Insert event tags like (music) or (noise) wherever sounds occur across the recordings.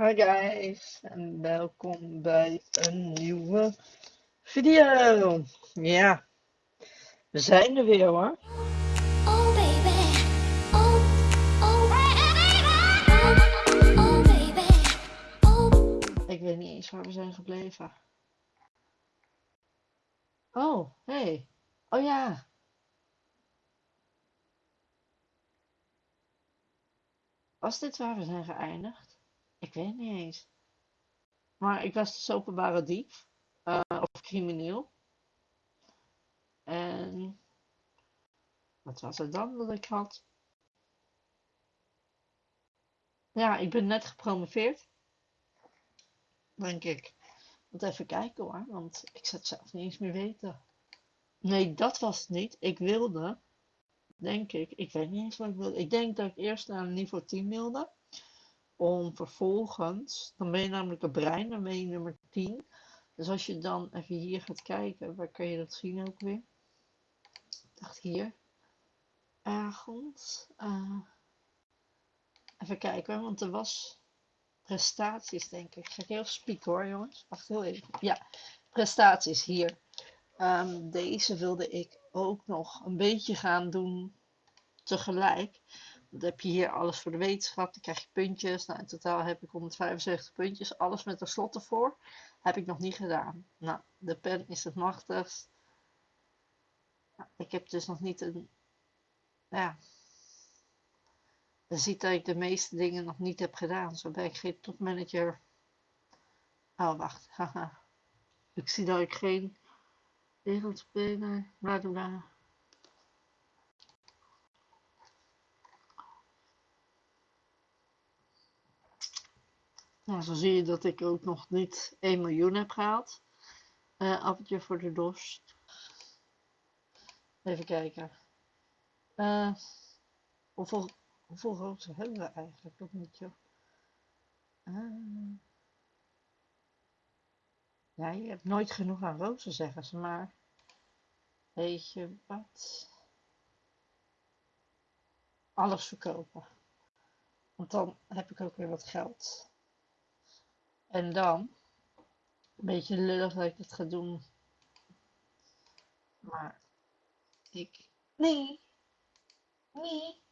Hi guys en welkom bij een nieuwe video. Ja, we zijn er weer hoor. Oh baby, oh, oh, oh, oh baby, oh. Ik weet niet eens waar we zijn gebleven. Oh, hey. Oh ja. Was dit waar we zijn geëindigd? Ik weet niet eens. Maar ik was dus openbare dief. eh, of crimineel. En wat was het dan dat ik had? Ja, ik ben net gepromoveerd. Denk ik. Moet even kijken hoor, want ik zou het zelf niet eens meer weten. Nee, dat was het niet. Ik wilde, denk ik, ik weet niet eens wat ik wilde. Ik denk dat ik eerst naar niveau 10 wilde. Om vervolgens, dan ben je namelijk een brein, dan ben je nummer 10. Dus als je dan even hier gaat kijken, waar kan je dat zien ook weer? Ik dacht hier. Ergens. eh, even kijken want er was prestaties denk ik. Ik ga heel spiek hoor jongens. Wacht heel even. Ja, prestaties hier. Ehm, deze wilde ik ook nog een beetje gaan doen tegelijk. Dan heb je hier alles voor de wetenschap, dan krijg je puntjes. Nou, in totaal heb ik 175 puntjes, alles met een slot ervoor. Heb ik nog niet gedaan. Nou, de pen is het machtigst. Ik heb dus nog niet een. Ja. Je ziet dat ik de meeste dingen nog niet heb gedaan. Zo ben ik geen topmanager. Oh, wacht. (laughs) Ik zie dat ik geen wereldspeler. Bla bla. Nou, zo zie je dat ik ook nog niet 1 miljoen heb gehaald. Eh appeltje voor de dorst. Even kijken. Eh, hoeveel, hoeveel rozen hebben we eigenlijk? Dat niet, joh. Eh, ja, je hebt nooit genoeg aan rozen, zeggen ze, maar weet je wat? Alles verkopen. Want dan heb ik ook weer wat geld. En dan, een beetje lullig dat ik het ga doen, maar ik, nee, nee,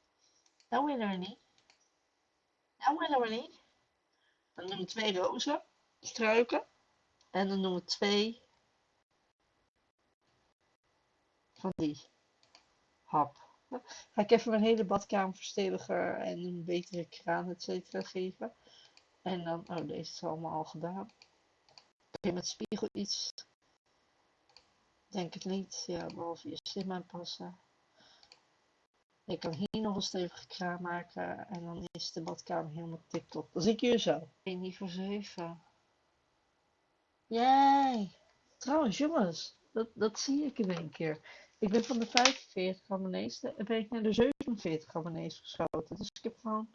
dat willen we niet. Dat willen we niet. Dan doen we twee rozen, struiken. En dan doen we twee van die hap. Ga ik even mijn hele badkamer versteviger en een betere kraan, et cetera, geven. En dan, oh, deze is allemaal al gedaan. Kun je met spiegel iets? Denk het niet. Ja, behalve je slim aanpassen. Ik kan hier nog een stevige kraan maken en dan is de badkamer helemaal tip-top. Dan zie ik jullie zo. 1 niveau 7. Jee! Trouwens, jongens, dat, dat zie ik in één keer. Ik ben van de 45 abonnees en ben ik naar de 47 abonnees geschoten. Dus ik heb gewoon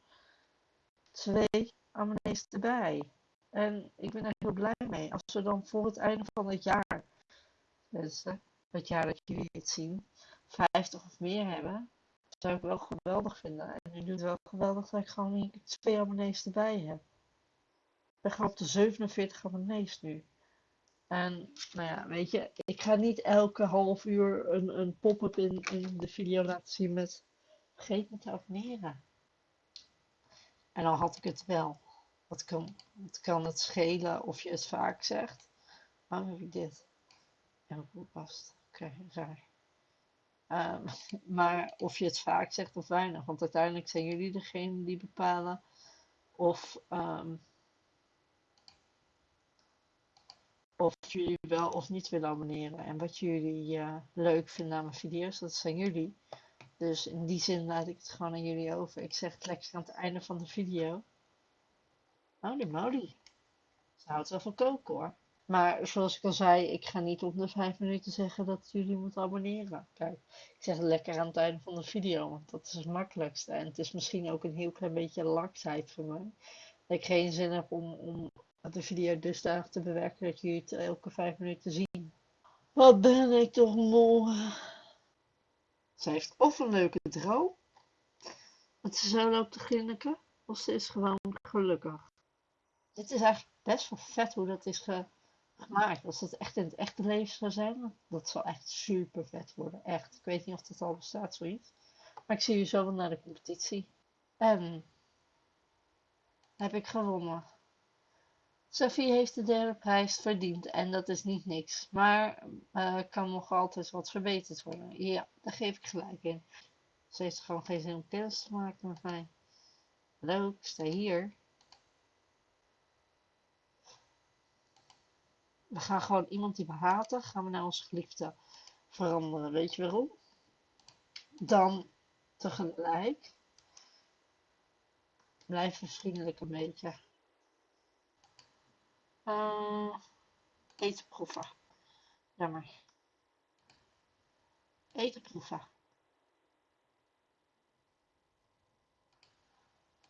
twee abonnees erbij. En ik ben er heel blij mee. Als we dan voor het einde van het jaar, dus het jaar dat jullie het zien, 50 of meer hebben, zou ik wel geweldig vinden. En nu doet het wel geweldig dat ik gewoon twee abonnees erbij heb. Ik ben op de 47 abonnees nu. En nou ja, weet je, ik ga niet elke half uur een, een pop-up in, in de video laten zien met vergeet me te abonneren. En dan had ik het wel. Wat kan, kan het schelen of je het vaak zegt? Waarom heb ik dit? Ja, goed past. Oké, raar. Ehm, (laughs) maar of je het vaak zegt of weinig. Want uiteindelijk zijn jullie degene die bepalen of, ehm, of jullie wel of niet willen abonneren. En wat jullie eh, leuk vinden aan mijn video's, dat zijn jullie. Dus in die zin laat ik het gewoon aan jullie over. Ik zeg het lekker aan het einde van de video. Holy moly. Ze houdt wel van koken hoor. Maar zoals ik al zei, ik ga niet om de vijf minuten zeggen dat jullie moeten abonneren. Kijk, ik zeg het lekker aan het einde van de video, want dat is het makkelijkste. En het is misschien ook een heel klein beetje laksheid voor mij. Dat ik geen zin heb om, om de video dusdanig te bewerken dat jullie het elke vijf minuten zien. Wat ben ik toch moe. Ze heeft of een leuke droom, dat ze zo loopt te grinniken, of ze is gewoon gelukkig. Dit is eigenlijk best wel vet hoe dat is ge- gemaakt. Als het echt in het echte leven zou zijn, dat zal echt super vet worden. Echt. Ik weet niet of dat al bestaat, zoiets. Maar ik zie je zo wel naar de competitie. En heb ik gewonnen. Sophie heeft de derde prijs verdiend en dat is niet niks. Maar eh, kan nog altijd wat verbeterd worden. Ja, daar geef ik gelijk in. Ze heeft gewoon geen zin om kennis te maken met mij. Hallo, ik sta hier. We gaan gewoon iemand die we haten, gaan we naar onze geliefde veranderen. Weet je waarom? Dan tegelijk blijven vriendelijk een beetje. Eh, eten proeven. Jammer. Eten proeven.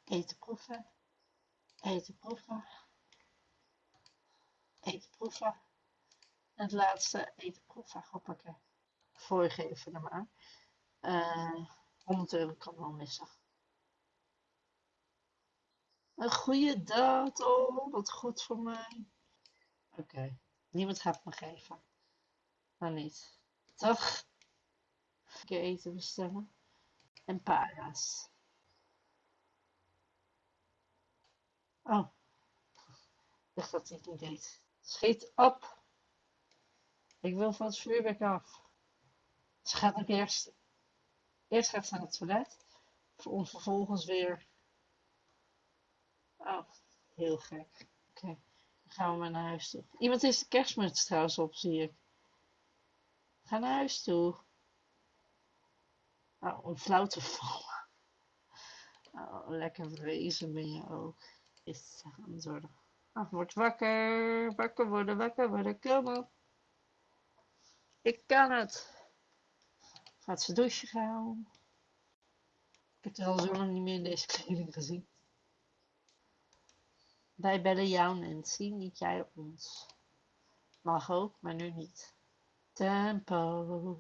Eten proeven. Eten proeven. Eten proeven. En het laatste, eten proeven. Hoppakee. Voorgeven naar maar. Eh 100 euro kan wel missen. Een goede datum. Wat goed voor mij. Oké. Niemand gaat me geven. Maar niet. Toch? Een keer eten bestellen. En para's. Oh. Ik dacht dat hij het niet deed. Schiet op. Ik wil van het vuurwerk af. Ze gaat ook eerst. Eerst gaat ze naar het toilet. Om vervolgens weer. Oh, heel gek. Oké, dan gaan we maar naar huis toe. Iemand is de kerstmuts trouwens op, zie ik. Ga naar huis toe. Oh, om flauw te vallen. Oh, lekker wezen ben je ook. Is het worden. Oh, word wakker. Wakker worden, wakker worden. Kom op. Ik kan het. Gaat ze douchen gaan. Ik heb er al zo lang niet meer in deze kleding gezien. Wij bellen jou Nancy, niet jij ons. Mag ook, maar nu niet. Tempo.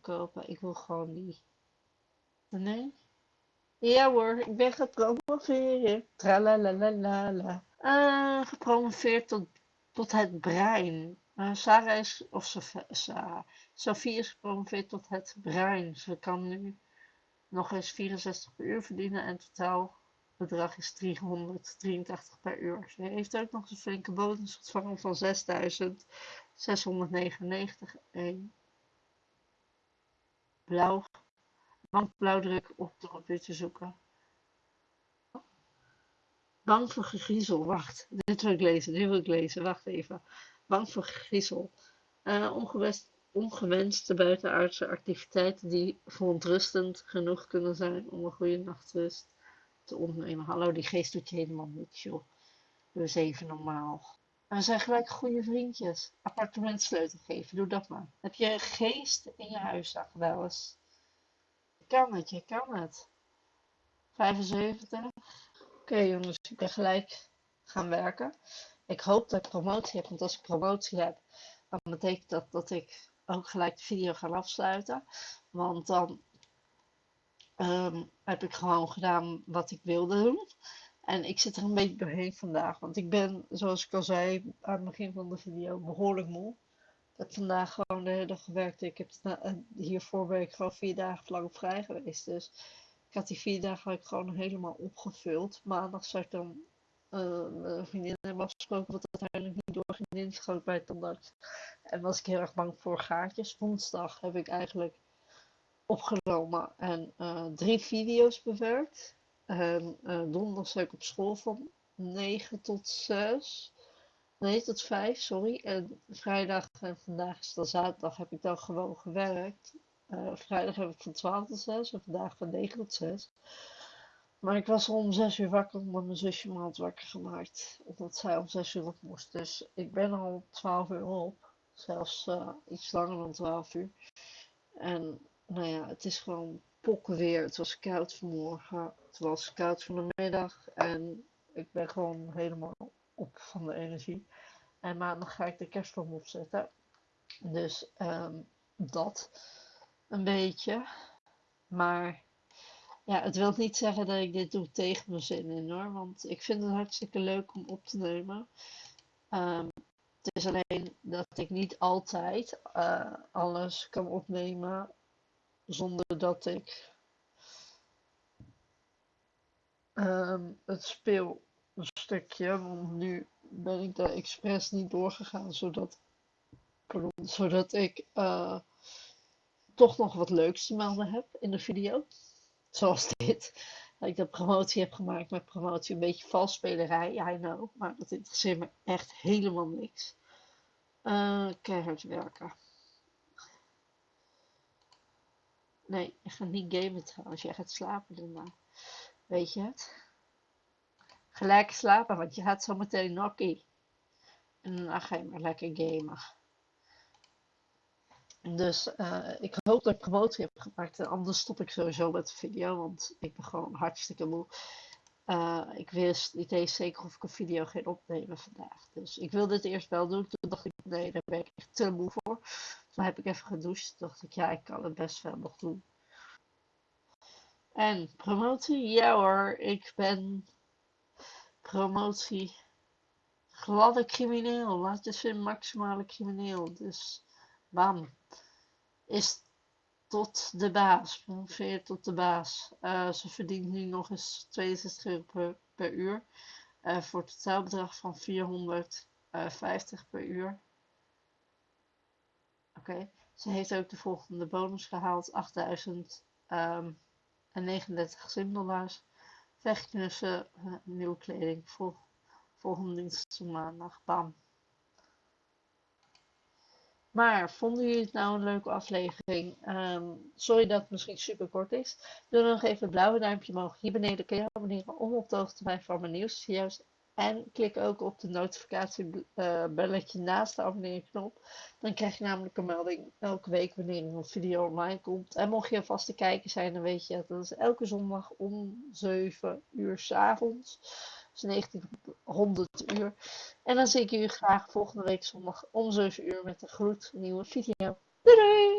Kopen. Ik wil gewoon die. Nee? Ja hoor, ik ben gepromoveerd. Tralalalala. Uh, gepromoveerd tot, tot het brein. Uh, Sarah is, of Sarah. Sophie is gepromoveerd tot het brein. Ze kan nu nog eens 64 per uur verdienen en totaal bedrag is 383 per uur. Ze heeft ook nog een flinke bonus ontvangen van 6699. En blauw, bankblauwdruk op de computer zoeken. Bang voor gegriezel. Wacht, dit wil ik lezen, dit wil ik lezen. Wacht even. Bang voor gegriezel. Uh, ongewenst, ongewenste buitenaardse activiteiten die verontrustend genoeg kunnen zijn om een goede nachtrust te ontnemen. Hallo, die geest doet je helemaal niks, joh. Eens even normaal. En we zijn gelijk goede vriendjes. Appartementsleutel geven, doe dat maar. Heb je geest in je huis dan wel eens? Je kan het, je kan het. 75. Oké jongens, ik ben gelijk gaan werken. Ik hoop dat ik promotie heb, want als ik promotie heb, dan betekent dat dat ik ook gelijk de video ga afsluiten. Want dan ehm, heb ik gewoon gedaan wat ik wilde doen. En ik zit er een beetje doorheen vandaag, want ik ben, zoals ik al zei aan het begin van de video, behoorlijk moe. Ik heb vandaag gewoon de hele dag gewerkt. Ik heb hiervoor ben ik gewoon vier dagen lang vrij geweest. Dus ik had die vier dagen ik gewoon helemaal opgevuld. Maandag zou ik dan uh, mijn vriendin hebben afgesproken wat uiteindelijk niet doorging ingeschoten bij het tandarts. En was ik heel erg bang voor gaatjes. Woensdag heb ik eigenlijk opgenomen en uh, drie video's bewerkt. En uh, donderdag zat ik op school van 9 tot 6. Nee, tot 5, sorry. En vrijdag en vandaag is dan zaterdag heb ik dan gewoon gewerkt. Uh, vrijdag heb ik van 12 tot 6 en vandaag van 9 tot 6. Maar ik was al om 6 uur wakker omdat mijn zusje me had wakker gemaakt. Omdat zij om 6 uur op moest. Dus ik ben al 12 uur op. Zelfs uh, iets langer dan 12 uur. En nou ja, het is gewoon pokken weer. Het was koud vanmorgen. Het was koud van de middag. En ik ben gewoon helemaal op van de energie. En maandag ga ik de kerstboom opzetten. Dus um, dat een beetje. Maar Ja, het wil niet zeggen dat ik dit doe tegen mijn zin in hoor, want ik vind het hartstikke leuk om op te nemen. Ehm, het is alleen dat ik niet altijd eh, alles kan opnemen zonder dat ik ehm, het speel een stukje. Want nu ben ik daar expres niet doorgegaan, zodat, zodat ik eh, toch nog wat leuks te melden heb in de video. Zoals (laughs) dit. Dat ik de promotie heb gemaakt met promotie. Een beetje valsspelerij, I know. Maar dat interesseert me echt helemaal niks. Eh, keihard werken. Nee, je gaat niet gamen trouwens. Jij gaat slapen daarna. Weet je het? Gelijk slapen, want je gaat zo meteen nokkie. En dan ga je maar lekker gamen. Dus uh, ik hoop dat ik promotie heb gemaakt. En anders stop ik sowieso met de video, want ik ben gewoon hartstikke moe. Uh, ik wist niet eens zeker of ik een video ging opnemen vandaag. Dus ik wilde het eerst wel doen. Toen dacht ik, nee, daar ben ik echt te moe voor. Toen heb ik even gedoucht. Dacht ik, ja, ik kan het best wel nog doen. En promotie? Ja hoor, ik ben promotie gladde crimineel. Laat je zien, maximale crimineel. Dus bam. Is tot de baas. Ongeveer tot de baas. Uh, ze verdient nu nog eens 62 euro per, uur. Uh, voor het totaalbedrag van 450 per uur. Ze heeft ook de volgende bonus gehaald. 8000 um, en 39 simdollars. Vechtknussen, uh, nieuwe kleding. Vol, volgende dienst maandag. Bam. Maar vonden jullie het nou een leuke aflevering? Um, sorry dat het misschien super kort is. Doe dan nog even het blauwe duimpje omhoog. Hier beneden kun je abonneren om op de hoogte te blijven van mijn nieuwsvideo's. En klik ook op de notificatiebelletje naast de abonneerknop. Dan krijg je namelijk een melding elke week wanneer er een video online komt. En mocht je vast te kijken zijn, dan weet je dat is elke zondag om 7 uur s avonds. Dus 1900 uur. En dan zie ik jullie graag volgende week zondag om 7 uur met een gloednieuwe video. Doei doei!